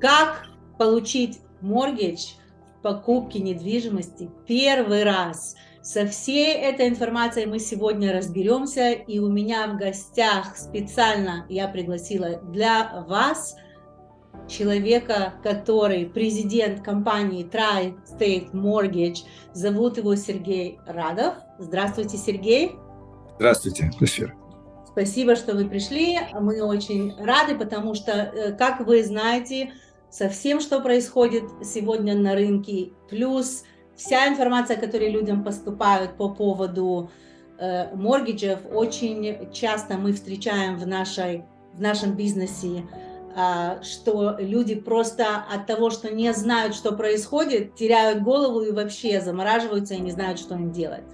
как получить mortgage в покупке недвижимости первый раз. Со всей этой информацией мы сегодня разберемся, и у меня в гостях специально я пригласила для вас человека, который президент компании Tri-State Mortgage, зовут его Сергей Радов. Здравствуйте, Сергей. Здравствуйте, Эфир. Спасибо, что вы пришли. Мы очень рады, потому что, э, как вы знаете, со всем, что происходит сегодня на рынке, плюс вся информация, которая людям поступает по поводу э, моргиджев, очень часто мы встречаем в, нашей, в нашем бизнесе, э, что люди просто от того, что не знают, что происходит, теряют голову и вообще замораживаются и не знают, что им делать.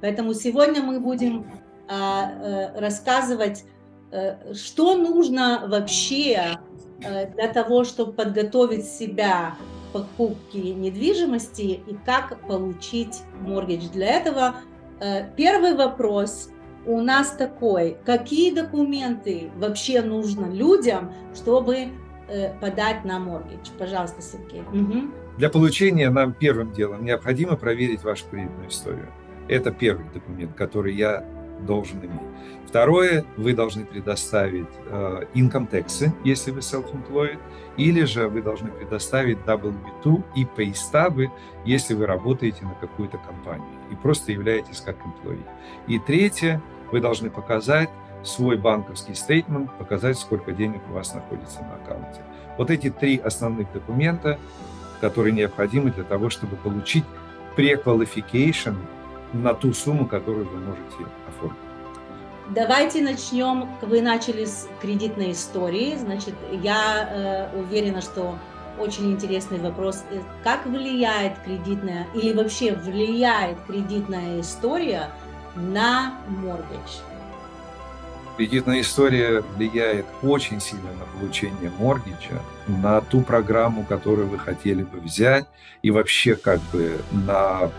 Поэтому сегодня мы будем рассказывать, э, что нужно вообще Э, для того, чтобы подготовить себя к покупке недвижимости и как получить моргидж. Для этого э, первый вопрос у нас такой, какие документы вообще нужно людям, чтобы э, подать на моргидж? Пожалуйста, Сергей. Угу. Для получения нам первым делом необходимо проверить вашу кредитную историю. Это первый документ, который я должен иметь. Второе, вы должны предоставить э, income tax, если вы self-employed, или же вы должны предоставить W2 и stub, если вы работаете на какую-то компанию и просто являетесь как employee. И третье, вы должны показать свой банковский стейтмент, показать, сколько денег у вас находится на аккаунте. Вот эти три основных документа, которые необходимы для того, чтобы получить pre-qualification на ту сумму, которую вы можете оформить. Давайте начнем. Вы начали с кредитной истории. Значит, я э, уверена, что очень интересный вопрос. Э, как влияет кредитная или вообще влияет кредитная история на моргидж? Кредитная история влияет очень сильно на получение моргиджа, на ту программу, которую вы хотели бы взять, и вообще как бы на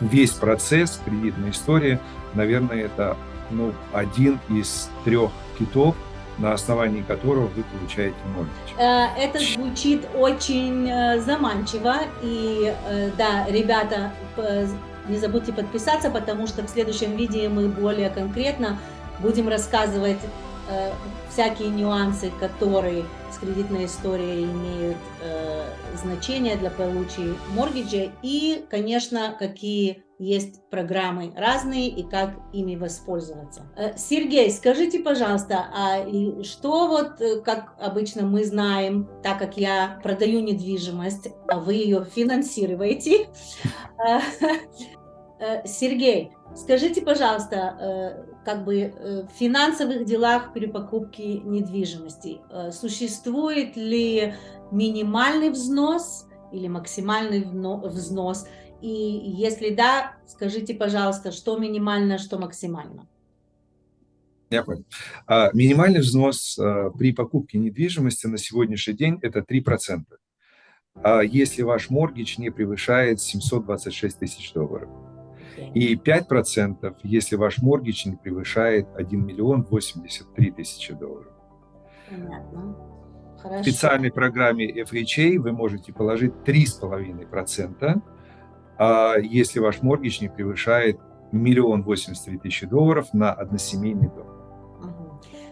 весь процесс кредитной истории, наверное, это ну, один из трех китов, на основании которого вы получаете моргидж. Э, это звучит очень э, заманчиво. И э, да, ребята, не забудьте подписаться, потому что в следующем видео мы более конкретно будем рассказывать всякие нюансы, которые с кредитной историей имеют э, значение для получения моргиджа и, конечно, какие есть программы разные и как ими воспользоваться. Э, Сергей, скажите, пожалуйста, а что вот, э, как обычно мы знаем, так как я продаю недвижимость, а вы ее финансируете, э, Сергей, скажите, пожалуйста, как бы в финансовых делах при покупке недвижимости существует ли минимальный взнос или максимальный взнос, и если да, скажите, пожалуйста, что минимально, что максимально. Я понял. А, минимальный взнос а, при покупке недвижимости на сегодняшний день это 3%. А если ваш моргич не превышает 726 тысяч долларов. И 5%, если ваш моргич не превышает 1 миллион 83 тысячи долларов. Понятно. Хорошо. В специальной программе FHA вы можете положить 3,5%, а если ваш моргич не превышает миллион восемьдесят три тысячи долларов на односемейный дом.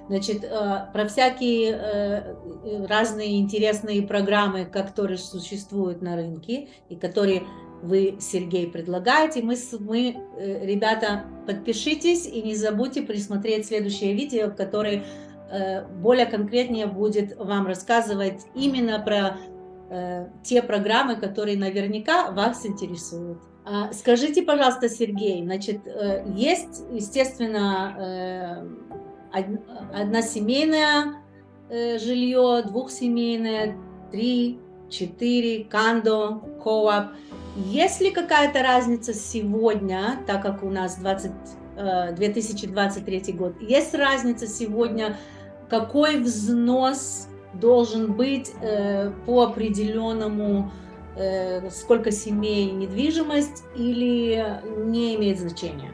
Значит, э, про всякие э, разные интересные программы, которые существуют на рынке и которые вы, Сергей, предлагаете, мы, мы э, ребята, подпишитесь и не забудьте присмотреть следующее видео, которое более конкретнее будет вам рассказывать именно про Э, те программы, которые наверняка вас интересуют. А, скажите, пожалуйста, Сергей, значит, э, есть, естественно, э, односемейное жилье, двухсемейное, три, четыре, кандо, кооп. Есть ли какая-то разница сегодня, так как у нас 20, 2023 год, есть разница сегодня, какой взнос должен быть э, по определенному, э, сколько семей недвижимость или не имеет значения?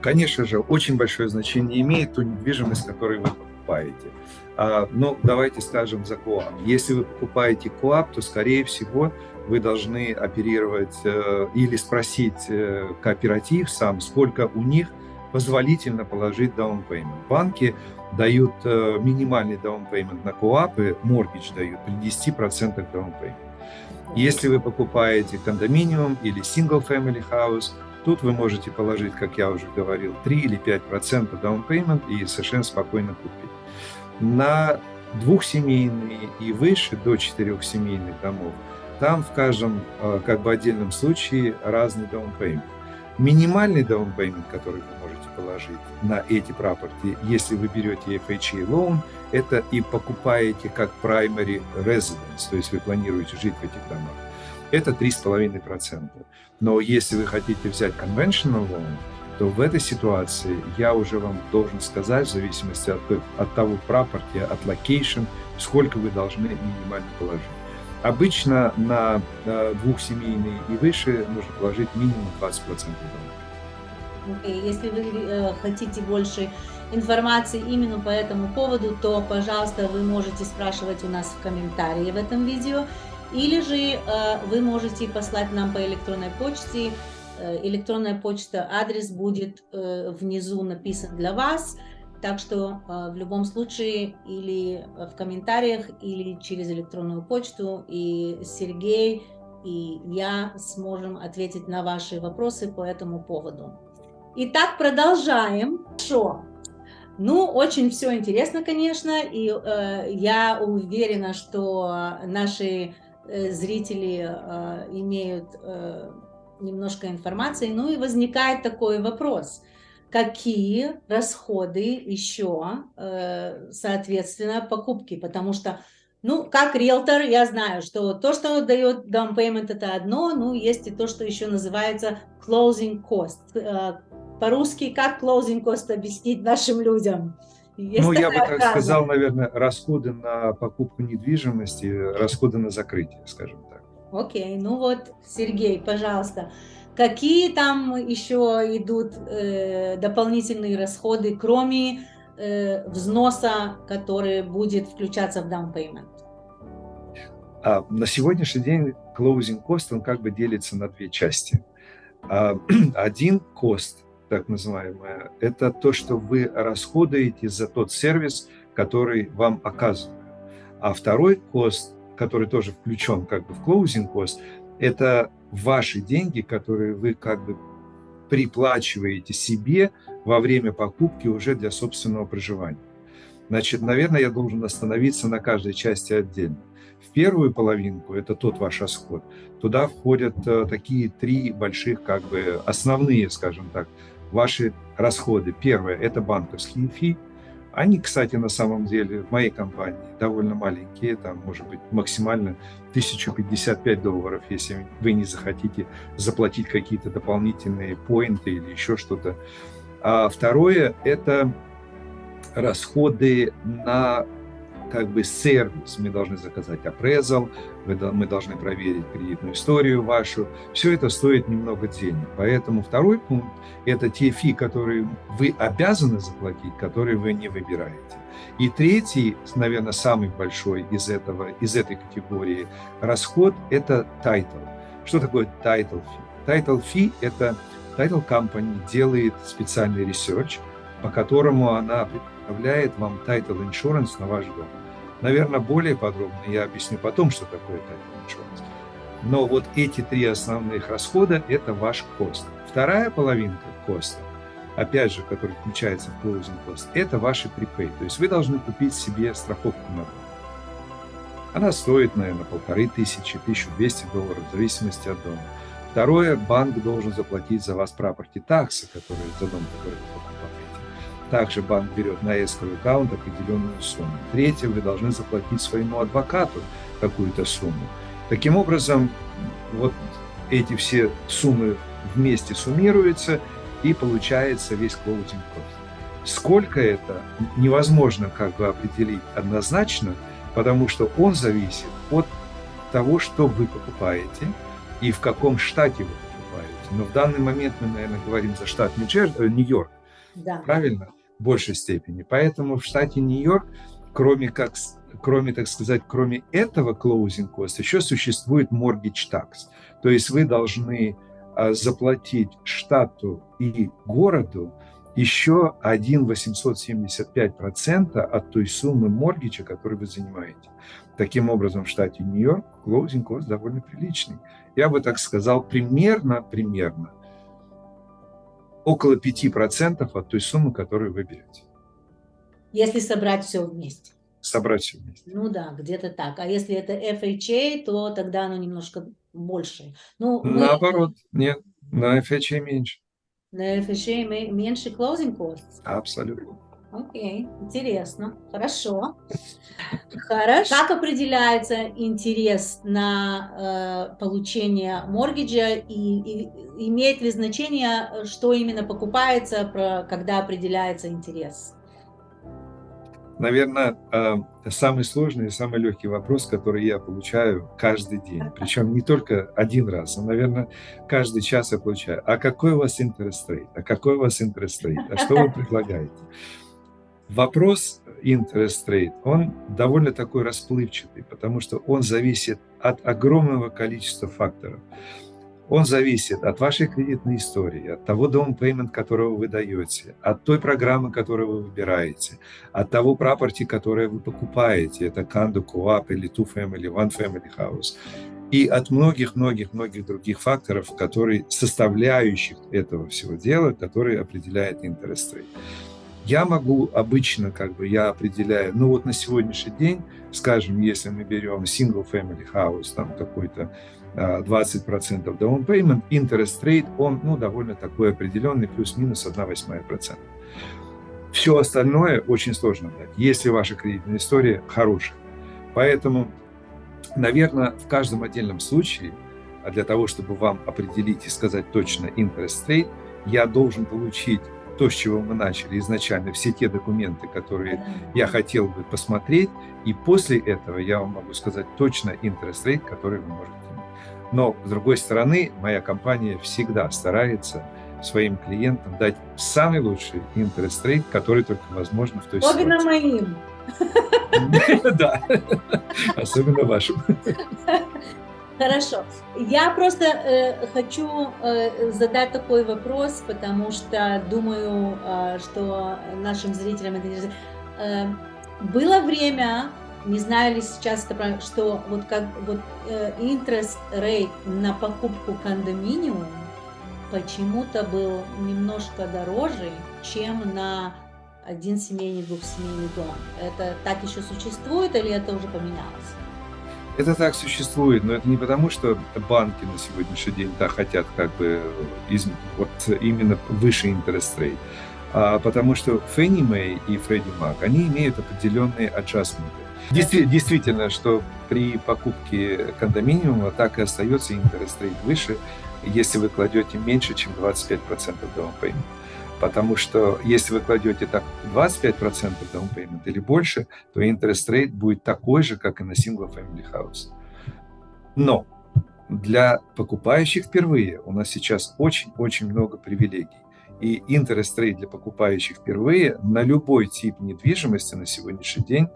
Конечно же, очень большое значение имеет ту недвижимость, которую вы покупаете. А, ну, давайте скажем за КОАП. Если вы покупаете КОАП, то, скорее всего, вы должны оперировать э, или спросить э, кооператив сам, сколько у них позволительно положить payment. Банки дают э, минимальный payment на КОАПы, mortgage дают при 10% down payment. Если вы покупаете кондоминиум или single family house, тут вы можете положить, как я уже говорил, 3 или 5% down payment и совершенно спокойно купить. На двухсемейные и выше, до четырехсемейных домов, там в каждом э, как бы отдельном случае разный payment. Минимальный payment, который вы можете положить на эти прапорти, если вы берете FHA loan, это и покупаете как primary residence, то есть вы планируете жить в этих домах, это 3,5%. Но если вы хотите взять conventional loan, то в этой ситуации я уже вам должен сказать, в зависимости от, от того прапорти, от location, сколько вы должны минимально положить. Обычно на э, двухсемейные и выше нужно положить минимум 20% дома. Okay. Если вы э, хотите больше информации именно по этому поводу, то, пожалуйста, вы можете спрашивать у нас в комментарии в этом видео, или же э, вы можете послать нам по электронной почте. Электронная почта, адрес будет внизу написан для вас. Так что в любом случае или в комментариях, или через электронную почту, и Сергей, и я сможем ответить на ваши вопросы по этому поводу. Итак, продолжаем. Хорошо. Ну, очень все интересно, конечно, и э, я уверена, что наши э, зрители э, имеют э, немножко информации. Ну и возникает такой вопрос – какие расходы еще, э, соответственно, покупки, потому что, ну, как риэлтор, я знаю, что то, что дает down payment, это одно, ну, есть и то, что еще называется closing cost. Э, по-русски, как closing cost объяснить нашим людям? Есть ну, я бы так фраза? сказал, наверное, расходы на покупку недвижимости, расходы на закрытие, скажем так. Окей, ну вот, Сергей, пожалуйста, Какие там еще идут э, дополнительные расходы, кроме э, взноса, который будет включаться в down payment? А, на сегодняшний день closing cost, он как бы делится на две части. А, один cost, так называемый, это то, что вы расходуете за тот сервис, который вам оказывают. А второй cost, который тоже включен как бы в closing cost, это ваши деньги, которые вы как бы приплачиваете себе во время покупки уже для собственного проживания. Значит, наверное, я должен остановиться на каждой части отдельно. В первую половинку, это тот ваш расход, туда входят э, такие три больших, как бы основные, скажем так, ваши расходы. Первое – это банковские фи, они, кстати, на самом деле в моей компании довольно маленькие, там может быть максимально 1055 долларов, если вы не захотите заплатить какие-то дополнительные поинты или еще что-то. А второе – это расходы на как бы сервис. Мы должны заказать appraisal, мы должны проверить кредитную историю вашу. Все это стоит немного денег. Поэтому второй пункт – это те фи, которые вы обязаны заплатить, которые вы не выбираете. И третий, наверное, самый большой из, этого, из этой категории расход – это title. Что такое title fee? Title fee – это title company делает специальный research, по которому она предоставляет вам title insurance на ваш дом. Наверное, более подробно я объясню потом, что такое title insurance. Но вот эти три основных расхода – это ваш кост. Вторая половинка коста, опять же, который включается в closing cost, это ваши припей. То есть вы должны купить себе страховку на дом. Она стоит, наверное, полторы тысячи, 1200 долларов, в зависимости от дома. Второе, банк должен заплатить за вас прапорти таксы, которые за дом, который вы покупаете. Также банк берет на escrow аккаунт определенную сумму. Третье, вы должны заплатить своему адвокату какую-то сумму. Таким образом, вот эти все суммы вместе суммируются, и получается весь closing cost. Сколько это, невозможно как бы определить однозначно, потому что он зависит от того, что вы покупаете и в каком штате вы покупаете. Но в данный момент мы, наверное, говорим за штат Нью-Йорк, да. правильно? Большей степени. Поэтому в штате Нью-Йорк, кроме как кроме, так сказать, кроме этого closing cost, еще существует mortgage tax. То есть вы должны а, заплатить штату и городу еще 1,875% от той суммы моргича, которую вы занимаете. Таким образом, в штате Нью-Йорк closing cost довольно приличный. Я бы так сказал, примерно, примерно около 5% от той суммы, которую вы берете. Если собрать все вместе. Собрать все вместе. Ну да, где-то так. А если это FHA, то тогда оно немножко больше. Ну, Наоборот, мы... нет, на FHA меньше. На FHA меньше closing costs? Абсолютно. Окей, интересно, хорошо. Хорошо. Как определяется интерес на э, получение моргиджа и, и имеет ли значение, что именно покупается, про, когда определяется интерес? наверное, э, самый сложный и самый легкий вопрос, который я получаю каждый день. Причем не только один раз, а, наверное, каждый час я получаю. А какой у вас interest rate? А какой у вас interest rate? А что вы предлагаете? Вопрос interest rate, он довольно такой расплывчатый, потому что он зависит от огромного количества факторов. Он зависит от вашей кредитной истории, от того down payment, которого вы даете, от той программы, которую вы выбираете, от того property, которое вы покупаете, это condo, co-op или two family, one family house, и от многих-многих-многих других факторов, которые составляющих этого всего дела, которые определяет interest rate. Я могу обычно, как бы, я определяю, ну вот на сегодняшний день, скажем, если мы берем single family house, там какой-то 20% down payment, interest rate, он ну, довольно такой определенный, плюс-минус 1,8%. Все остальное очень сложно дать, если ваша кредитная история хорошая. Поэтому, наверное, в каждом отдельном случае, а для того, чтобы вам определить и сказать точно interest rate, я должен получить то, с чего мы начали изначально, все те документы, которые я хотел бы посмотреть, и после этого я вам могу сказать точно interest rate, который вы можете но, с другой стороны, моя компания всегда старается своим клиентам дать самый лучший интерес рейт, который только возможно в той Особенно ситуации. моим. Да, особенно вашим. Хорошо. Я просто э, хочу э, задать такой вопрос, потому что думаю, э, что нашим зрителям это интересно. Э, было время, не знаю ли сейчас, это, что вот как вот э, interest rate на покупку кондоминиума почему-то был немножко дороже, чем на один семейный, двухсемейный дом. Это так еще существует или это уже поменялось? Это так существует, но это не потому, что банки на сегодняшний день да, хотят как бы из, вот именно выше interest rate, а потому что Fannie Mae и Freddie Mac, они имеют определенные adjustment. Действительно, что при покупке кондоминиума так и остается интерес рейт выше, если вы кладете меньше, чем 25% down payment. Потому что если вы кладете так 25% down payment или больше, то интерес рейт будет такой же, как и на single family house. Но для покупающих впервые у нас сейчас очень-очень много привилегий. И интерес рейт для покупающих впервые на любой тип недвижимости на сегодняшний день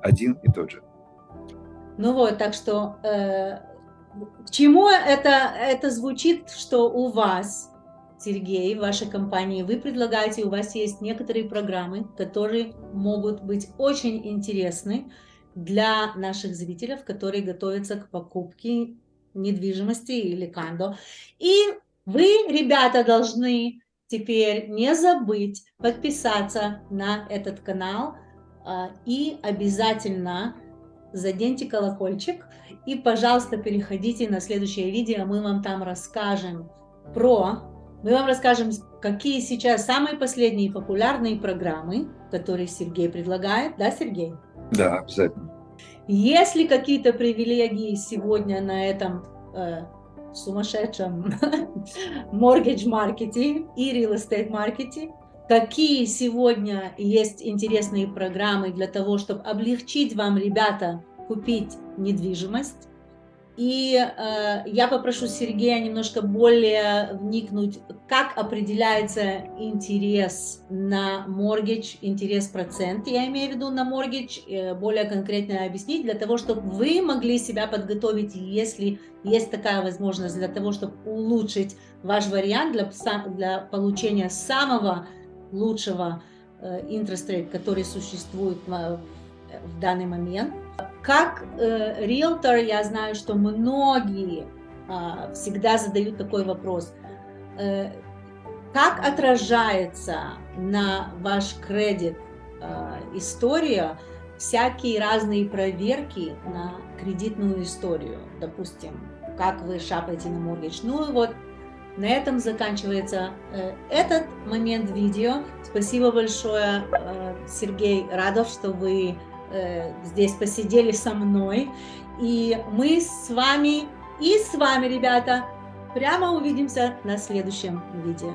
один и тот же. Ну вот, так что э, к чему это, это звучит, что у вас, Сергей, в вашей компании, вы предлагаете, у вас есть некоторые программы, которые могут быть очень интересны для наших зрителей, которые готовятся к покупке недвижимости или кондо. И вы, ребята, должны теперь не забыть подписаться на этот канал, а, и обязательно заденьте колокольчик. И, пожалуйста, переходите на следующее видео, мы вам там расскажем про... Мы вам расскажем, какие сейчас самые последние популярные программы, которые Сергей предлагает. Да, Сергей? Да, обязательно. Есть ли какие-то привилегии сегодня на этом э, сумасшедшем mortgage маркете и real estate маркете? какие сегодня есть интересные программы для того, чтобы облегчить вам, ребята, купить недвижимость. И э, я попрошу Сергея немножко более вникнуть, как определяется интерес на mortgage, интерес процент, я имею в виду на mortgage, э, более конкретно объяснить, для того, чтобы вы могли себя подготовить, если есть такая возможность, для того, чтобы улучшить ваш вариант для, для получения самого лучшего э, который существует в, в данный момент. Как э, риэлтор, я знаю, что многие э, всегда задают такой вопрос. Э, как отражается на ваш кредит э, история всякие разные проверки на кредитную историю? Допустим, как вы шапаете на моргидж. Ну вот на этом заканчивается э, этот момент видео. Спасибо большое, э, Сергей Радов, что вы э, здесь посидели со мной. И мы с вами и с вами, ребята, прямо увидимся на следующем видео.